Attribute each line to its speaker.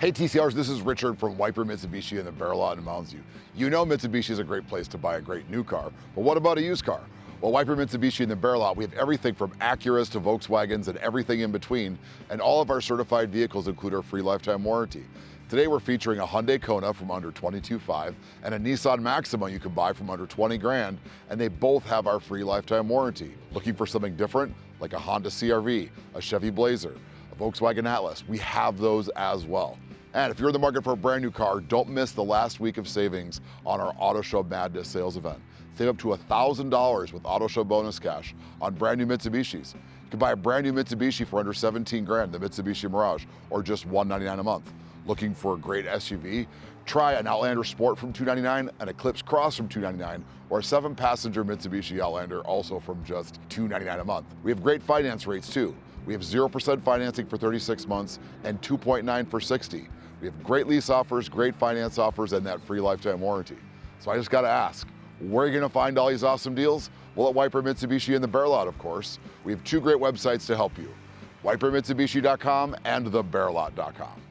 Speaker 1: Hey TCRs, this is Richard from Wiper Mitsubishi in the Bear Lot in Mounds View. You know Mitsubishi is a great place to buy a great new car, but what about a used car? Well, Wiper Mitsubishi in the Bear Lot, we have everything from Acuras to Volkswagens and everything in between, and all of our certified vehicles include our free lifetime warranty. Today we're featuring a Hyundai Kona from under 22.5 and a Nissan Maxima you can buy from under 20 grand, and they both have our free lifetime warranty. Looking for something different, like a Honda CRV, a Chevy Blazer, Volkswagen Atlas, we have those as well. And if you're in the market for a brand new car, don't miss the last week of savings on our Auto Show Madness sales event. Save up to $1,000 with Auto Show bonus cash on brand new Mitsubishis. You can buy a brand new Mitsubishi for under 17 grand, the Mitsubishi Mirage, or just 199 a month. Looking for a great SUV? Try an Outlander Sport from 299, an Eclipse Cross from 299, or a seven passenger Mitsubishi Outlander also from just 299 a month. We have great finance rates too. We have 0% financing for 36 months and 2.9 for 60. We have great lease offers, great finance offers, and that free lifetime warranty. So I just gotta ask, where are you gonna find all these awesome deals? Well, at Wiper Mitsubishi and the Bear Lot, of course. We have two great websites to help you, wipermitsubishi.com and thebearlot.com.